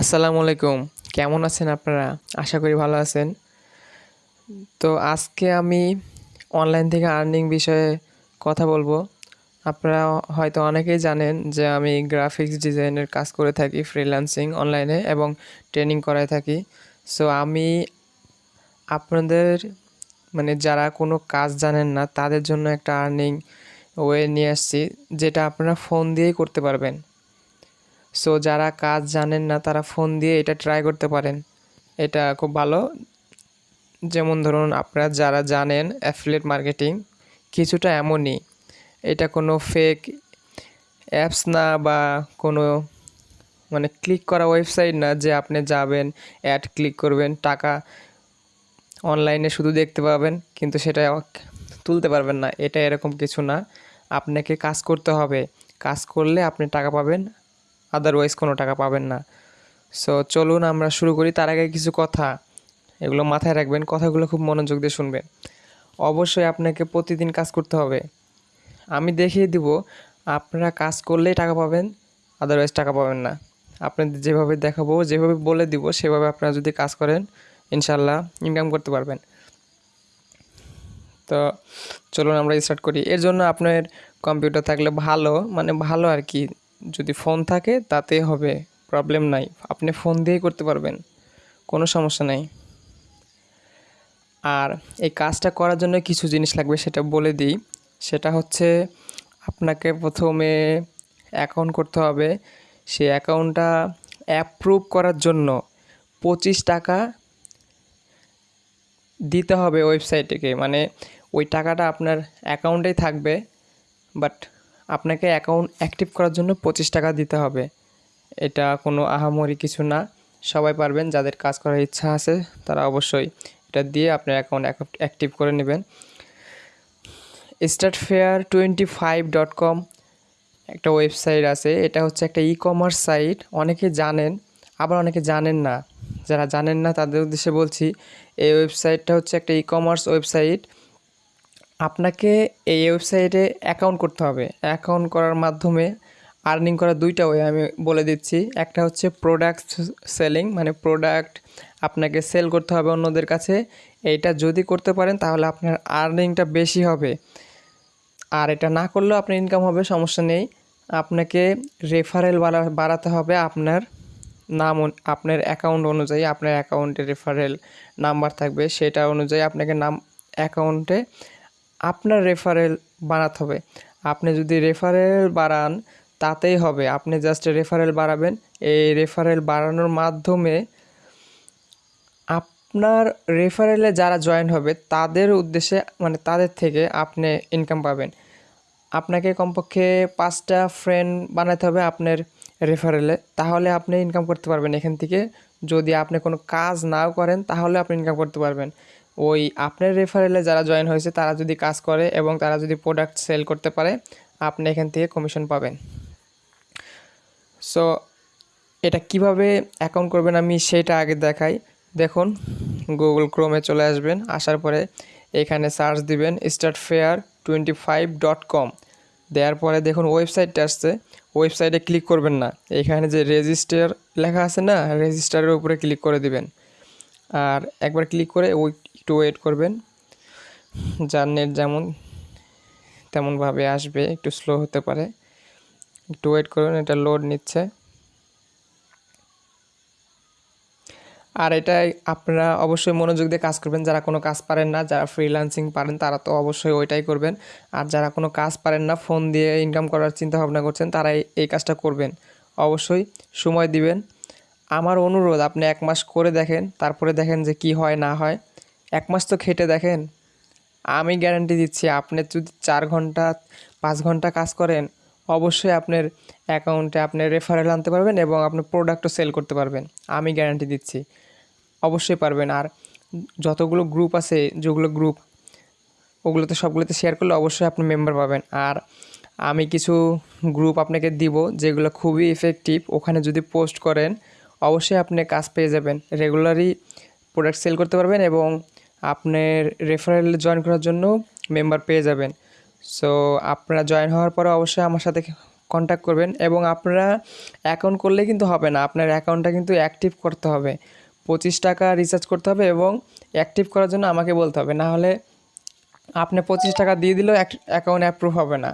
আসসালামু আলাইকুম। কেমন আছেন আপনারা? আশা করি ভালো আছেন। তো আজকে আমি অনলাইন থেকে আর্নিং বিষয়ে কথা বলব। আপনারা হয়তো অনেকেই জানেন যে আমি গ্রাফিক্স ডিজাইনের কাজ করে থাকি ফ্রিল্যান্সিং অনলাইনে এবং ট্রেনিং করায় থাকি। সো আমি আপনাদের মানে যারা কোনো কাজ জানেন না, তাদের জন্য একটা আর্নিং ওয়ে নিয়ে আসছি, যেটা আপনারা ফোন দিয়েই করতে পারবেন। সো যারা কাজ জানেন না, তারা ফোন দিয়ে এটা ট্রাই করতে পারেন। এটা খুব ভালো। যেমন ধরুন, আপনারা যারা জানেন অ্যাফিলিয়েট মার্কেটিং কিছুটা এমনই। এটা কোনো ফেক অ্যাপস না বা কোনো মানে ক্লিক করা ওয়েবসাইট না যে আপনি যাবেন অ্যাড ক্লিক করবেন, টাকা অনলাইনে শুধু দেখতে পাবেন, কিন্তু সেটা তুলতে পারবেন না। এটা এরকম কিছু না। আপনাকে কাজ করতে হবে। কাজ করলে আপনি টাকা পাবেন আদারওয়াইজ কোনো টাকা পাবেন না। সো চলুন আমরা শুরু করি। তার আগে কিছু কথা। এগুলো মাথায় রাখবেন। কথাগুলো খুব মনোযোগ দিয়ে শুনবেন। অবশ্যই আপনাকে প্রতিদিন কাজ করতে হবে। আমি দেখিয়ে দিব, আপনারা কাজ করলেই টাকা পাবেন আদারওয়াইজ টাকা পাবেন না। আপনাদের যেভাবে দেখাবো, যেভাবে বলে দিব, সেভাবে আপনারা যদি কাজ করেন ইনশাল্লাহ ইনকাম করতে পারবেন। তো, চলুন আমরা স্টার্ট করি। এর জন্য আপনার কম্পিউটার থাকলে ভালো মানে ভালো আর কি। যদি ফোন থাকে, তাতে হবে প্রবলেম নাই। আপনি ফোন দিয়েই করতে পারবেন। কোনো সমস্যা নাই। আর এই কাজটা করার জন্য কিছু জিনিস লাগবে সেটা বলে দিই। সেটা হচ্ছে আপনাকে প্রথমে অ্যাকাউন্ট করতে হবে। সে অ্যাকাউন্টটা অ্যাপ্রুভ করার জন্য পঁচিশ টাকা দিতে হবে ওয়েবসাইটকে মানে ওই টাকাটা আপনার অ্যাকাউন্টেই থাকবে বাট আপনাকে অ্যাকাউন্ট অ্যাক্টিভ করার জন্য পঁচিশ টাকা দিতে হবে। এটা কোনো আহামরি কিছু না। সবাই পারবেন, যাদের কাজ করার ইচ্ছা আছে, তারা অবশ্যই এটা দিয়ে আপনার অ্যাকাউন্ট অ্যাক্টিভ করে নেবেন। Start fair twenty five dot com একটা ওয়েবসাইট আছে। এটা হচ্ছে একটা ই কমার্স সাইট অনেকে জানেন, আবার অনেকে জানেন না। যারা জানেন না, তাদের উদ্দেশ্যে বলছি, এই ওয়েবসাইটটা হচ্ছে একটা ই কমার্স ওয়েবসাইট আপনাকে এই ওয়েবসাইটে অ্যাকাউন্ট করতে হবে। অ্যাকাউন্ট করার মাধ্যমে আর্নিং করার দুইটা ওয়ে আমি বলে দিচ্ছি। একটা হচ্ছে প্রোডাক্ট সেলিং মানে প্রোডাক্ট আপনাকে সেল করতে হবে অন্যদের কাছে। এইটা যদি করতে পারেন, তাহলে আপনার আর্নিংটা বেশি হবে। আর এটা না করলেও আপনার ইনকাম হবে, সমস্যা নেই। আপনাকে রেফারেল বাড়াতে হবে আপনার নাম আপনার অ্যাকাউন্ট অনুযায়ী। আপনার অ্যাকাউন্টে রেফারেল নাম্বার থাকবে, সেটা অনুযায়ী আপনাকে নাম অ্যাকাউন্টে আপনার রেফারেল বাড়াতে হবে। আপনি যদি রেফারেল বাড়ান, তাতেই হবে। আপনি জাস্ট রেফারেল বাড়াবেন। এই রেফারেল বাড়ানোর মাধ্যমে আপনার রেফারেলে যারা জয়েন হবে, তাদের উদ্দেশ্যে মানে তাদের থেকে আপনি ইনকাম পাবেন। আপনাকে কমপক্ষে পাঁচটা ফ্রেন্ড বানাতে হবে আপনার রেফারেলে তাহলে আপনি ইনকাম করতে পারবেন এখান থেকে। যদি আপনি কোনো কাজ নাও করেন, তাহলে আপনি ইনকাম করতে পারবেন। ওই আপনার রেফারেলে যারা জয়েন হয়েছে, তারা যদি কাজ করে এবং তারা যদি প্রোডাক্ট সেল করতে পারে, আপনি এখান থেকে কমিশন পাবেন। সো এটা কীভাবে অ্যাকাউন্ট করবেন আমি সেটা আগে দেখাই। দেখুন গুগল ক্রোমে চলে আসবেন, আসার পরে এখানে সার্চ দিবেন start fair twenty five dot com দেওয়ার পরে দেখুন ওয়েবসাইটটা আসছে। ওয়েবসাইটে ক্লিক করবেন না। এখানে যে রেজিস্টার লেখা আছে না রেজিস্টারের উপরে ক্লিক করে দিবেন। আর একবার ক্লিক করে ওই একটু ওয়েট করবেন। যার নেট যেমন, তেমনভাবে আসবে, একটু স্লো হতে পারে। একটু ওয়েট করুন, এটা লোড নিচ্ছে। আর এটাই আপনারা অবশ্যই মনোযোগ দিয়ে কাজ করবেন। যারা কোনো কাজ পারেন না, যারা ফ্রিল্যান্সিং পারেন, তারা তো অবশ্যই ওইটাই করবেন। আর যারা কোনো কাজ পারেন না ফোন দিয়ে ইনকাম করার চিন্তা ভাবনা করছেন, তারা এই কাজটা করবেন। অবশ্যই সময় দিবেন। আমার অনুরোধ, আপনি এক মাস করে দেখেন, তারপরে দেখেন যে কি হয়, না হয়। এক মাস তো খেটে দেখেন। আমি গ্যারান্টি দিচ্ছি, আপনি যদি চার ঘণ্টা, পাঁচ ঘণ্টা কাজ করেন, অবশ্যই আপনার অ্যাকাউন্টে আপনি রেফারেল আনতে পারবেন এবং আপনি প্রোডাক্টও সেল করতে পারবেন। আমি গ্যারান্টি দিচ্ছি। অবশ্যই পারবেন। আর যতগুলো গ্রুপ আছে, যেগুলো গ্রুপ ওগুলোতে সবগুলোতে শেয়ার করলে অবশ্যই আপনি মেম্বার পাবেন। আর আমি কিছু গ্রুপ আপনাকে দিব, যেগুলো খুবই ইফেক্টিভ ওখানে যদি পোস্ট করেন, অবশ্যই আপনি কাজ পেয়ে যাবেন। রেগুলারই প্রোডাক্ট সেল করতে পারবেন এবং আপনার রেফারেল জয়েন করার জন্য মেম্বার পেয়ে যাবেন। সো আপনারা জয়েন হওয়ার পরে অবশ্যই আমার সাথে কন্ট্যাক্ট করবেন এবং আপনারা অ্যাকাউন্ট করলে কিন্তু হবে না। আপনার অ্যাকাউন্টটা কিন্তু অ্যাক্টিভ করতে হবে। পঁচিশ টাকা রিচার্জ করতে হবে এবং অ্যাক্টিভ করার জন্য আমাকে বলতে হবে। না হলে আপনি পঁচিশ টাকা দিয়ে দিলেও অ্যাকাউন্ট অ্যাপ্রুভ হবে না।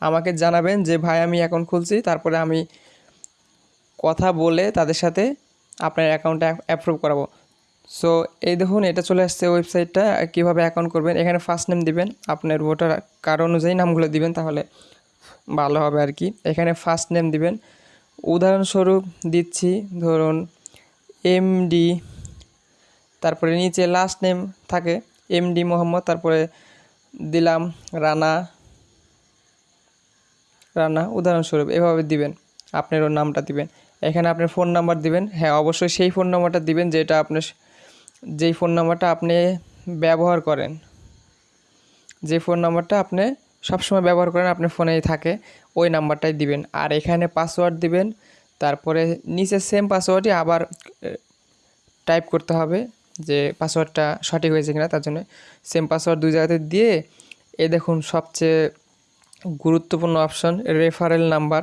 আমাকে জানাবেন যে, ভাই, আমি অ্যাকাউন্ট খুলছি। তারপরে আমি কথা বলে তাদের সাথে আপনার অ্যাকাউন্টটা অ্যাপ্রুভ করাবো। সো এই দেখুন, এটা চলে আসছে ওয়েবসাইটটা কীভাবে অ্যাকাউন্ট করবেন? এখানে ফার্স্ট নেম দিবেন, আপনার ভোটার কার্ড অনুযায়ী নামগুলো দিবেন, তাহলে ভালো হবে আর কি। এখানে ফার্স্ট নেম দিবেন। উদাহরণস্বরূপ দিচ্ছি, ধরুন এমডি তারপরে নিচে লাস্ট নেম থাকে এমডি মোহাম্মদ, তারপরে দিলাম রানা রানা, উদাহরণস্বরূপ, এভাবে দিবেন, আপনার ওর নামটা দিবেন। এখানে আপনার ফোন নাম্বার দিবেন। হ্যাঁ অবশ্যই সেই ফোন নাম্বারটা দিবেন, যেটা আপনার যেই ফোন নাম্বারটা আপনি ব্যবহার করেন, যে ফোন নাম্বারটা আপনি সবসময় ব্যবহার করেন আপনার ফোনেই থাকে, ওই নাম্বারটাই দিবেন। আর এখানে পাসওয়ার্ড দিবেন, তারপরে নিচে সেম পাসওয়ার্ডই আবার টাইপ করতে হবে যে পাসওয়ার্ডটা সঠিক হয়েছে কিনা, তার জন্য সেম পাসওয়ার্ড দুই জায়গাতে দিয়ে, এ দেখুন সবচেয়ে গুরুত্বপূর্ণ অপশন রেফারেল নাম্বার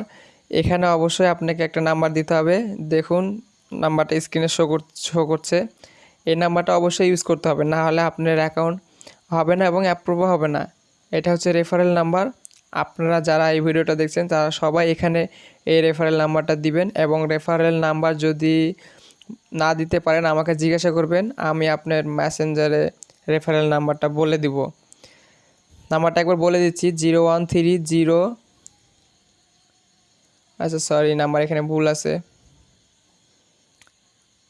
এখানে অবশ্যই আপনাকে একটা নাম্বার দিতে হবে। দেখুন নাম্বারটা স্ক্রিনে শো শো করছে। এই নাম্বারটা অবশ্যই ইউজ করতে হবে। না হলে আপনার অ্যাকাউন্ট হবে না এবং অ্যাপ্রুভও হবে না। এটা হচ্ছে রেফারেল নাম্বার আপনারা যারা এই ভিডিওটা দেখছেন, তারা সবাই এখানে এই রেফারেল নাম্বারটা দিবেন এবং রেফারেল নাম্বার যদি না দিতে পারেন, আমাকে জিজ্ঞাসা করবেন, আমি আপনার মেসেঞ্জারে রেফারেল নাম্বারটা বলে দিব। নাম্বারটা একবার বলে দিচ্ছি জিরো ওয়ান থ্রি জিরো আচ্ছা সরি নাম্বার এখানে ভুল আছে।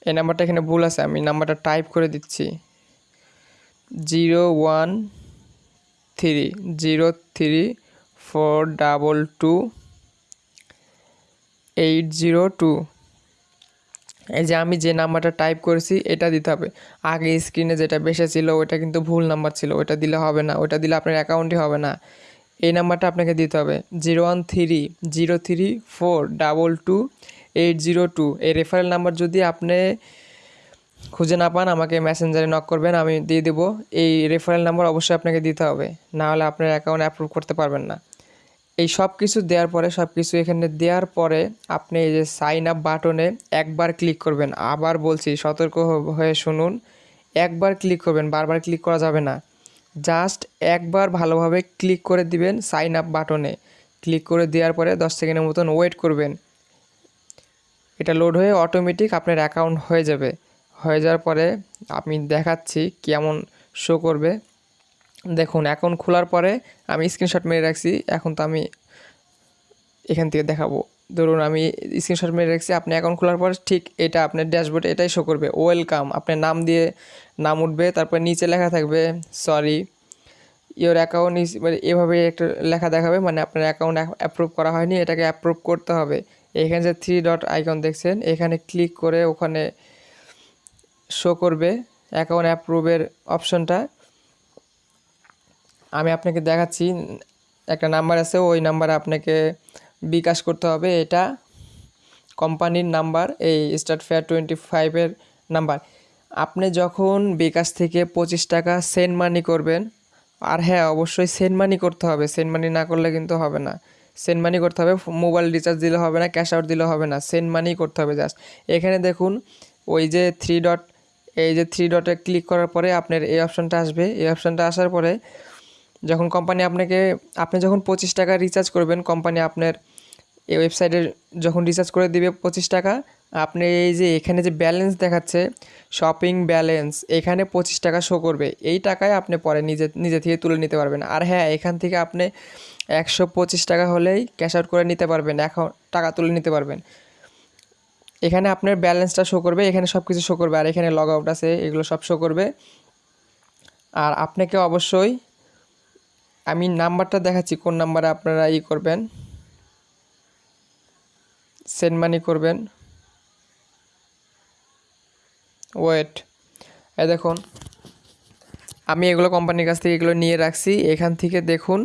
এই নাম্বারটা এখানে ভুল আছে, আমি নাম্বারটা টাইপ করে দিচ্ছি। Zero one three, zero three, four double two, eight zero two. এই যে আমি যে নাম্বারটা টাইপ করেছি, এটা দিতে হবে। আগে স্ক্রিনে যেটা বেসে ছিল ওটা কিন্তু ভুল নাম্বার ছিল ওটা দিলে হবে না ওটা দিলে আপনার অ্যাকাউন্টই হবে না। এই নাম্বারটা আপনাকে দিতে হবে, zero one three, zero three, four, double two eight zero two এই রেফারেল নাম্বার যদি আপনি খুঁজে না পান, আমাকে মেসেঞ্জারে নক করবেন, আমি দিয়ে দেবো। এই রেফারেল নাম্বার অবশ্যই আপনাকে দিতে হবে। না হলে আপনার অ্যাকাউন্ট অ্যাপ্রুভ করতে পারবেন না। এই সব কিছু দেওয়ার পরে, সব কিছু এখানে দেওয়ার পরে আপনি এই যে সাইন আপ বাটনে একবার ক্লিক করবেন। আবার বলছি, সতর্ক হয়ে শুনুন। একবার ক্লিক করবেন, বারবার ক্লিক করা যাবে না। জাস্ট একবার ভালোভাবে ক্লিক করে দিবেন সাইন আপ বাটনে ক্লিক করে দেওয়ার পরে দশ সেকেন্ডের মতন ওয়েট করবেন। এটা লোড হয়ে অটোমেটিক আপনার অ্যাকাউন্ট হয়ে যাবে। হয়ে যাওয়ার পরে আমি দেখাচ্ছি কেমন শো করবে। দেখুন অ্যাকাউন্ট খোলার পরে আমি স্ক্রিনশট মেরে রাখছি। এখন তো আমি এখান থেকে দেখাবো। ধরুন, আমি স্ক্রিনশট মেরে রাখছি, আপনি অ্যাকাউন্ট খোলার পর ঠিক এটা আপনার ড্যাশবোর্ডে এটাই শো করবে। ওয়েলকাম আপনার নাম দিয়ে নাম উঠবে, তারপর নিচে লেখা থাকবে সরি ইওর অ্যাকাউন্ট ইস মানে এভাবে একটা লেখা দেখাবে মানে আপনার অ্যাকাউন্ট অ্যাপ্রুভ করা হয়নি, এটাকে অ্যাপ্রুভ করতে হবে। এখানে যে থ্রি ডট আইকন দেখছেন, এখানে ক্লিক করে ওখানে শো করবে অ্যাকাউন্ট অ্যাপ্রুভের অপশনটা আমি আপনাকে দেখাচ্ছি, একটা নাম্বার আছে, ওই নাম্বারে আপনাকে বিকাশ করতে হবে, এটা কোম্পানির নাম্বার এই স্টার্ট ফেয়ার টোয়েন্টি ফাইভের নাম্বার আপনি যখন বিকাশ থেকে পঁচিশ টাকা সেন্ড মানি করবেন, আর হ্যাঁ অবশ্যই সেন্ড মানি করতে হবে সেন্ড মানি না করলে কিন্তু হবে না। সেন্ড মানি করতে হবে মোবাইল রিচার্জ দিলে হবে না ক্যাশ আউট দিলে হবে না সেন্ড মানি করতে হবে জাস্ট এখানে দেখুন, ওই যে থ্রি ডট এই যে থ্রি ডটে ক্লিক করার পরে আপনার এই অপশানটা আসবে। এই অপশানটা আসার পরে যখন কোম্পানি আপনাকে, আপনি যখন পঁচিশ টাকা রিচার্জ করবেন কোম্পানি আপনার এই ওয়েবসাইটে যখন রিচার্জ করে দিবে পঁচিশ টাকা, আপনি এই যে এখানে যে ব্যালেন্স দেখাচ্ছে শপিং ব্যালেন্স এখানে পঁচিশ টাকা শো করবে। এই টাকায় আপনি পরে নিজে নিজে থেকে তুলে নিতে পারবেন। আর হ্যাঁ এখান থেকে আপনি একশো পঁচিশ টাকা হলেই ক্যাশ আউট করে নিতে পারবেন, এখন টাকা তুলে নিতে পারবেন। এখানে আপনার ব্যালেন্সটা শো করবে, এখানে সব কিছু শো করবে, আর এখানে লগ আউট আছে, এগুলো সব শো করবে। আর আপনাকে অবশ্যই, আমি নাম্বারটা দেখাচ্ছি, কোন নাম্বারে আপনারা ই করবেন। সেন্ড মানি করবেন। ওয়েট এই দেখুন আমি এগুলো কোম্পানির কাছ থেকে এগুলো নিয়ে রাখছি। এখান থেকে দেখুন,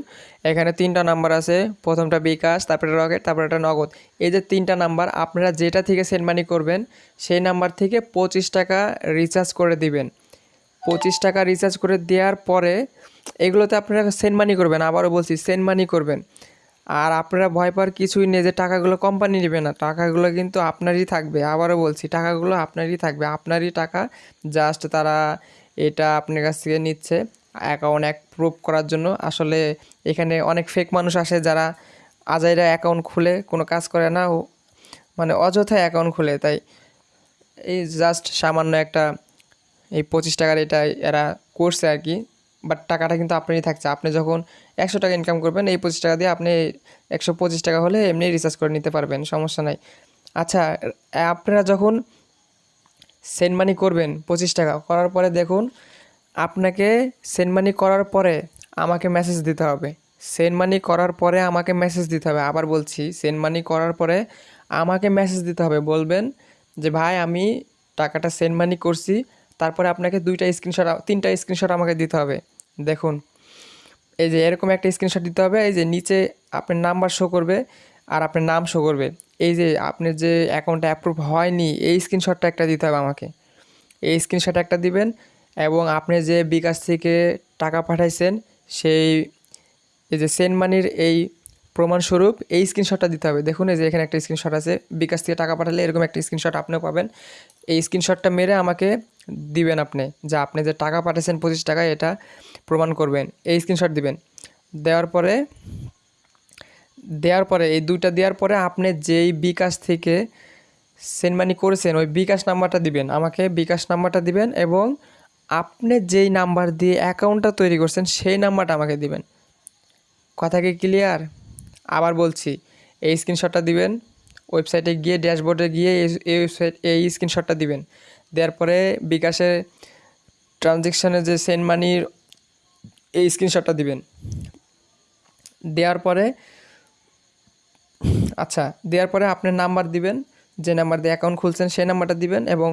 এখানে তিনটা নাম্বার আছে। প্রথমটা বিকাশ, তারপরে রকেট, তারপরে একটা নগদ। এই যে তিনটা নাম্বার, আপনারা যেটা থেকে সেন্ড মানি করবেন, সেই নাম্বার থেকে পঁচিশ টাকা রিচার্জ করে দিবেন। পঁচিশ টাকা রিচার্জ করে দেওয়ার পরে এগুলোতে আপনারা সেন্ড মানি করবেন। আবারও বলছি সেন্ড মানি করবেন। আর আপনারা ভয় পাওয়ার কিছুই নেই যে টাকাগুলো কোম্পানি নেবে না। টাকাগুলো কিন্তু আপনারই থাকবে। আবারও বলছি, টাকাগুলো আপনারই থাকবে। আপনারই টাকা জাস্ট তারা এটা আপনার কাছ থেকে নিচ্ছে অ্যাকাউন্ট এক প্রুভ করার জন্য। আসলে এখানে অনেক ফেক মানুষ আসে যারা আজাইরা অ্যাকাউন্ট খুলে, কোনো কাজ করে না মানে অযথায় অ্যাকাউন্ট খুলে। তাই এই জাস্ট সামান্য একটা এই পঁচিশ টাকার এটা এরা করছে আর কি। বাট টাকাটা কিন্তু আপনারই থাকছে। আপনি যখন একশো টাকা ইনকাম করবেন, এই পঁচিশ টাকা দিয়ে আপনি একশো পঁচিশ টাকা হলে এমনি রিচার্জ করে নিতে পারবেন, সমস্যা নাই। আচ্ছা আপনারা যখন সেন্ড মানি করবেন, পঁচিশ টাকা। করার পরে দেখুন, আপনাকে সেন্ড মানি করার পরে আমাকে মেসেজ দিতে হবে। সেন্ড মানি করার পরে আমাকে মেসেজ দিতে হবে। আবার বলছি সেন্ড মানি করার পরে আমাকে মেসেজ দিতে হবে। বলবেন যে, ভাই, আমি টাকাটা সেন্ড মানি করছি। তারপরে আপনাকে দুইটা স্ক্রিনশট তিনটা স্ক্রিনশট আমাকে দিতে হবে। দেখুন, এই যে এরকম একটা স্ক্রিনশট দিতে হবে। এই যে নিচে আপনার নাম্বার শো করবে আর আপনার নাম শো করবে। এই যে আপনার যে অ্যাকাউন্টটা অ্যাপ্রুভ হয়নি, এই স্ক্রিনশটটা একটা দিতে হবে আমাকে। এই স্ক্রিনশট একটা দিবেন এবং আপনি যে বিকাশ থেকে টাকা পাঠাইছেন, সেই এই যে সেন্ড মানির এই প্রমাণস্বরূপ এই স্ক্রিনশটটা দিতে হবে। দেখুন, এই যে এখানে একটা স্ক্রিনশট আছে। বিকাশ থেকে টাকা পাঠালে এরকম একটা স্ক্রিনশট আপনিও পাবেন। এই স্ক্রিনশটটা মেরে আমাকে দিবেন আপনি, যে আপনি যে টাকা পাঠিয়েছেন পঁচিশ টাকা এটা প্রমাণ করবেন। এই স্ক্রিনশট দিবেন। দেওয়ার পরে দেওয়ার পরে, এই দুইটা দেওয়ার পরে আপনি যেই বিকাশ থেকে সেন্ড মানি করেছেন, ওই বিকাশ নাম্বারটা দিবেন। আমাকে বিকাশ নাম্বারটা দিবেন এবং আপনি যেই নাম্বার দিয়ে অ্যাকাউন্টটা তৈরি করছেন, সেই নাম্বারটা আমাকে দিবেন। কথা কি ক্লিয়ার আবার বলছি, এই স্ক্রিনশটটা দিবেন ওয়েবসাইটে গিয়ে ড্যাশবোর্ডে গিয়ে এই- ওয়েবসাইট এই স্ক্রিনশটটা দিবেন। দেওয়ার পরে বিকাশের ট্রানজেকশানে যে সেন্ড মানির এই স্ক্রিনশটটা দিবেন। দেওয়ার পরে আচ্ছা দেওয়ার পরে আপনার নাম্বার দিবেন, যে নাম্বার দিয়ে অ্যাকাউন্ট খুলছেন সেই নাম্বারটা দিবেন এবং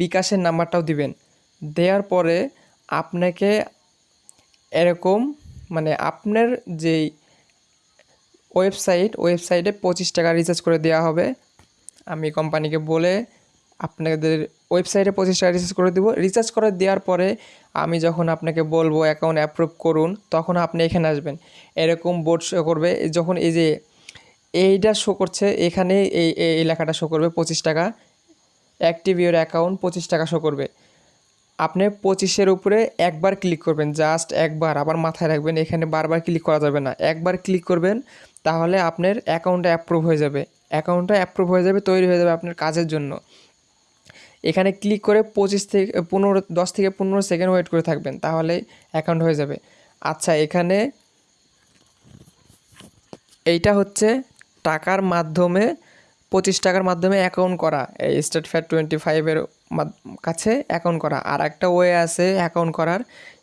বিকাশের নাম্বারটাও দিবেন। দেওয়ার পরে আপনাকে এরকম মানে আপনার যেই ওয়েবসাইট ওয়েবসাইটে পঁচিশ টাকা রিচার্জ করে দেওয়া হবে। আমি কোম্পানিকে বলে আপনাদের ওয়েবসাইটে পঁচিশ টাকা রিচার্জ করে দেবো। রিচার্জ করে দেওয়ার পরে আমি যখন আপনাকে বলব অ্যাকাউন্ট অ্যাপ্রুভ করুন, তখন আপনি এখানে আসবেন। এরকম বোর্ড শো করবে। যখন এই যে এইটা শো করছে, এখানে এই এই লেখাটা শো করবে পঁচিশ টাকা। অ্যাক্টিভ ইউর অ্যাকাউন্ট পঁচিশ টাকা শো করবে। আপনি পঁচিশের উপরে একবার ক্লিক করবেন জাস্ট একবার, আবার মাথায় রাখবেন, এখানে বারবার ক্লিক করা যাবে না। একবার ক্লিক করবেন, তাহলে আপনার অ্যাকাউন্টটা অ্যাপ্রুভ হয়ে যাবে। অ্যাকাউন্টটা অ্যাপ্রুভ হয়ে যাবে, তৈরি হয়ে যাবে আপনার কাজের জন্য। এখানে ক্লিক করে পঁচিশ থেকে পনেরো, দশ থেকে পনেরো সেকেন্ড ওয়েট করে থাকবেন, তাহলে অ্যাকাউন্ট হয়ে যাবে। আচ্ছা এখানে এইটা হচ্ছে টাকার মাধ্যমে, পঁচিশ টাকার মাধ্যমে অ্যাকাউন্ট করা। এই স্টেট ফ্যাট টোয়েন্টি ফাইভের কাছে অ্যাকাউন্ট করা। আর একটা ওয়ে আছে অ্যাকাউন্ট করার,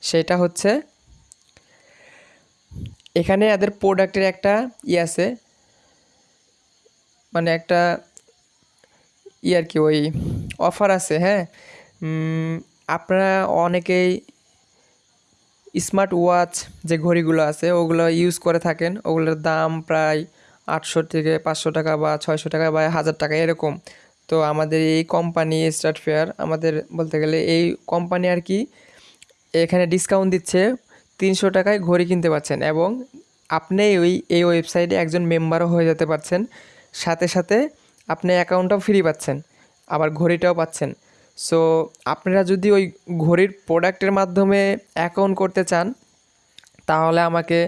সেটা হচ্ছে, এখানে এদের প্রোডাক্টের একটা ই আছে। মানে একটা ই আর কি, ওই অফার আছে হ্যাঁ? আপনারা অনেকেই স্মার্ট ওয়াচ যে ঘড়িগুলো আছে, ওগুলো ইউজ করে থাকেন। ওগুলোর দাম প্রায় আটশো থেকে পাঁচশো টাকা বা ছয়শো টাকা বা হাজার টাকা, এরকম। তো আমাদের এই কোম্পানি স্টার্ট ফেয়ার আমাদের বলতে গেলে এই কোম্পানি আর কি এখানে ডিসকাউন্ট দিচ্ছে তিনশো টাকায় ঘড়ি কিনতে পারছেন এবং আপনি ওই, এই ওয়েবসাইটে একজন মেম্বারও হয়ে যেতে পারছেন। সাথে সাথে আপনি অ্যাকাউন্টটাও ফ্রি পাচ্ছেন, আবার ঘড়িটাও পাচ্ছেন। সো আপনারা যদি ওই ঘড়ির প্রোডাক্টের মাধ্যমে অ্যাকাউন্ট করতে চান, তাহলে আমাকে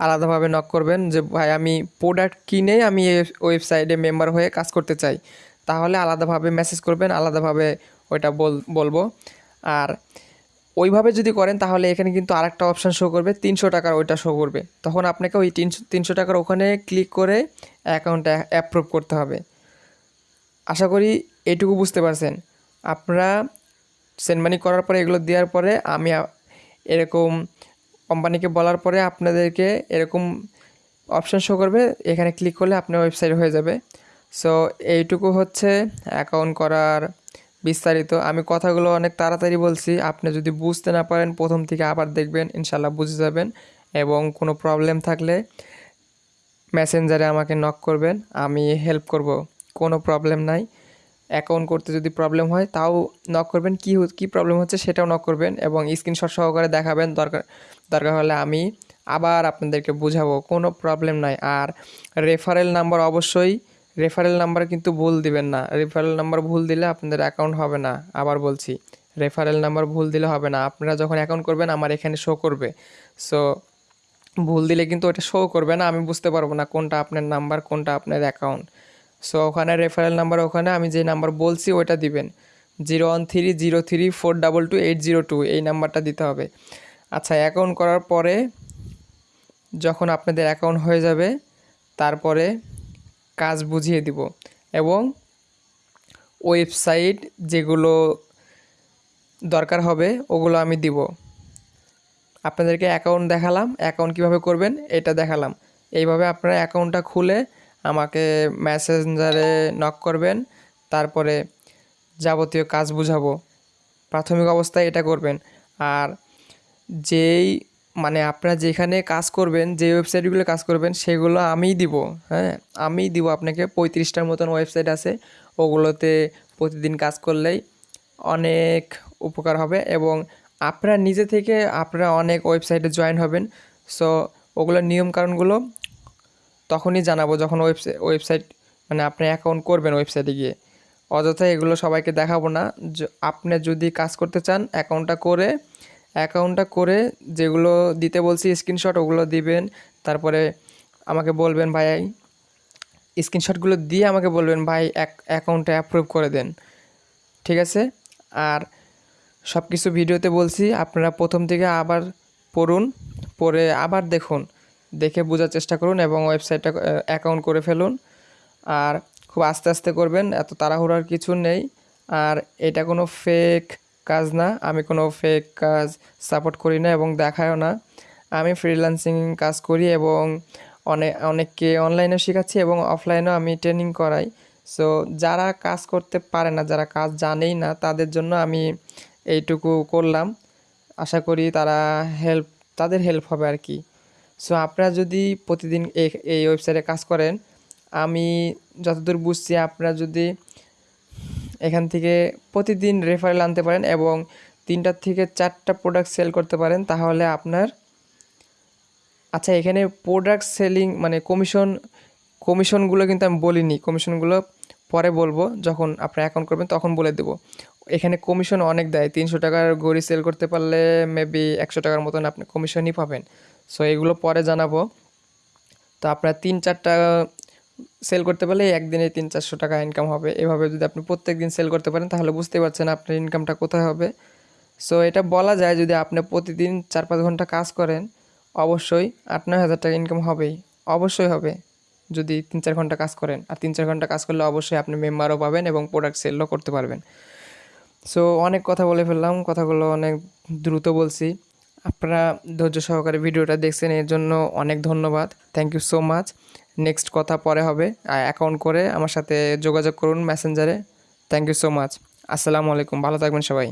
আলাদাভাবে নক করবেন যে, ভাই, আমি প্রোডাক্ট কিনে আমি ওয়েবসাইটে মেম্বার হয়ে কাজ করতে চাই। তাহলে আলাদাভাবে মেসেজ করবেন, আলাদাভাবে ওইটা বল, বলব। আর ওইভাবে যদি করেন, তাহলে এখানে কিন্তু আরেকটা অপশান শো করবে, তিনশো টাকার ওইটা শো করবে। তখন আপনাকে ওই তিনশো তিনশো টাকার ওখানে ক্লিক করে অ্যাকাউন্টটা অ্যাপ্রুভ করতে হবে। আশা করি এটুকু বুঝতে পারছেন। আপনারা সেন্ড মানি করার পরে, এগুলো দেওয়ার পরে আমি এরকম কোম্পানিকে বলার পরে আপনাদেরকে এরকম অপশন শো করবে। এখানে ক্লিক করলে আপনার ওয়েবসাইট হয়ে যাবে। সো এইটুকু হচ্ছে অ্যাকাউন্ট করার বিস্তারিত। আমি কথাগুলো অনেক তাড়াতাড়ি বলছি। আপনি যদি বুঝতে না পারেন, প্রথম থেকে আবার দেখবেন ইনশাল্লাহ বুঝে যাবেন এবং কোনো প্রবলেম থাকলে মেসেঞ্জারে আমাকে নক করবেন। আমি হেল্প করব, কোনো প্রবলেম নাই। অ্যাকাউন্ট করতে যদি প্রবলেম হয়, তাও নক করবেন। কী কী প্রবলেম হচ্ছে সেটাও নক করবেন এবং স্ক্রিনশট সহকারে দেখাবেন। দরকার দরকার হলে আমি আবার আপনাদেরকে বুঝাবো, কোনো প্রবলেম নাই। আর রেফারেল নাম্বার অবশ্যই রেফারেল নাম্বার কিন্তু ভুল দিবেন না। রেফারেল নাম্বার ভুল দিলে আপনাদের অ্যাকাউন্ট হবে না। আবার বলছি রেফারেল নাম্বার ভুল দিলে হবে না। আপনারা যখন অ্যাকাউন্ট করবেন, আমার এখানে শো করবে। সো ভুল দিলে কিন্তু ওটা শো করবে না। আমি বুঝতে পারব না কোনটা আপনার নাম্বার কোনটা আপনার অ্যাকাউন্ট সো ওখানে রেফারেল নাম্বার ওখানে আমি যে নাম্বার বলছি, ওইটা দিবেন। Zero one three zero three four double two eight zero two এই নাম্বারটা দিতে হবে। আচ্ছা অ্যাকাউন্ট করার পরে যখন আপনাদের অ্যাকাউন্ট হয়ে যাবে, তারপরে কাজ বুঝিয়ে দিব। এবং ওয়েবসাইট যেগুলো দরকার হবে, ওগুলো আমি দিব। আপনাদেরকে অ্যাকাউন্ট দেখালাম অ্যাকাউন্ট কীভাবে করবেন, এটা দেখালাম। এইভাবে আপনারা অ্যাকাউন্টটা খুলে আমাকে মেসেঞ্জারে নক করবেন, তারপরে যাবতীয় কাজ বুঝাবো। প্রাথমিক অবস্থায় এটা করবেন। আর যেই মানে আপনারা যেখানে কাজ করবেন, যে ওয়েবসাইটগুলো কাজ করবেন, সেগুলো আমিই দিব হ্যাঁ? আমিই দিব আপনাকে। পঁয়ত্রিশটার মতন ওয়েবসাইট আছে, ওগুলোতে প্রতিদিন কাজ করলেই অনেক উপকার হবে এবং আপনারা নিজে থেকে আপনারা অনেক ওয়েবসাইটে জয়েন হবেন। সো ওগুলোর নিয়মকানুনগুলো তখনই জানাব যখন ওয়েবসাইট ওয়েবসাইট মানে আপনি অ্যাকাউন্ট করবেন ওয়েবসাইটে গিয়ে। অযথা এগুলো সবাইকে দেখাবো না। আপনি যদি কাজ করতে চান অ্যাকাউন্টটা করে অ্যাকাউন্টটা করে যেগুলো দিতে বলছি স্ক্রিনশট ওগুলো দিবেন। তারপরে আমাকে বলবেন, ভাই স্ক্রিনশটগুলো দিয়ে আমাকে বলবেন, ভাই অ্যাকাউন্টটা অ্যাপ্রুভ করে দেন। ঠিক আছে? আর সব কিছু ভিডিওতে বলছি, আপনারা প্রথম থেকে আবার পড়ুন, পরে আবার দেখুন। দেখে বোঝার চেষ্টা করুন এবং ওয়েবসাইটটা অ্যাকাউন্ট করে ফেলুন। আর খুব আস্তে আস্তে করবেন, এত তাড়াহুড়ার কিছু নেই। আর এটা কোনো ফেক কাজ না, আমি কোনো ফেক কাজ সাপোর্ট করি না এবং দেখায়ও না। আমি ফ্রিল্যান্সিং কাজ করি এবং অনেক অনেককে অনলাইনেও শেখাচ্ছি এবং অফলাইনেও আমি ট্রেনিং করাই। সো যারা কাজ করতে পারে না, যারা কাজ জানেই না, তাদের জন্য আমি এইটুকু করলাম। আশা করি তারা হেল্প তাদের হেল্প হবে আর কি। সো আপনারা যদি প্রতিদিন এই ওয়েবসাইটে কাজ করেন, আমি যতদূর বুঝছি আপনারা যদি এখান থেকে প্রতিদিন রেফারেল আনতে পারেন এবং তিনটার থেকে চারটা প্রোডাক্ট সেল করতে পারেন, তাহলে আপনার আচ্ছা এখানে প্রোডাক্ট সেলিং মানে কমিশন কমিশনগুলো কিন্তু আমি বলিনি। কমিশনগুলো পরে বলব, যখন আপনার অ্যাকাউন্ট করবেন তখন বলে দেবো। এখানে কমিশন অনেক দেয়, তিনশো টাকার গড়ি সেল করতে পারলে মেবি একশো টাকার মতন আপনি কমিশনই পাবেন। সো এগুলো পরে জানাব। তো আপনার তিন, চারটা সেল করতে পারলে একদিনে তিন, চারশো টাকা ইনকাম হবে। এভাবে যদি আপনি প্রত্যেক দিন সেল করতে পারেন, তাহলে বুঝতে পারছেন আপনার ইনকামটা কোথায় হবে। সো এটা বলা যায় যদি আপনি প্রতিদিন চার, পাঁচ ঘণ্টা কাজ করেন, অবশ্যই আট, নয় হাজার টাকা ইনকাম হবেই। অবশ্যই হবে যদি তিন, চার ঘণ্টা কাজ করেন। আর তিন, চার ঘণ্টা কাজ করলে অবশ্যই আপনি মেম্বারও পাবেন এবং প্রোডাক্ট সেলও করতে পারবেন। সো অনেক কথা বলে ফেললাম। কথাগুলো অনেক দ্রুত বলছি। আপনারা ধৈর্য সহকারে ভিডিওটা দেখছেন, এর জন্য অনেক ধন্যবাদ। Thank you so much next কথা পরে হবে। অ্যাকাউন্ট করে আমার সাথে যোগাযোগ করুন মেসেঞ্জারে থ্যাংক ইউ সো মাচ আসসালামু আলাইকুম। ভালো থাকবেন সবাই।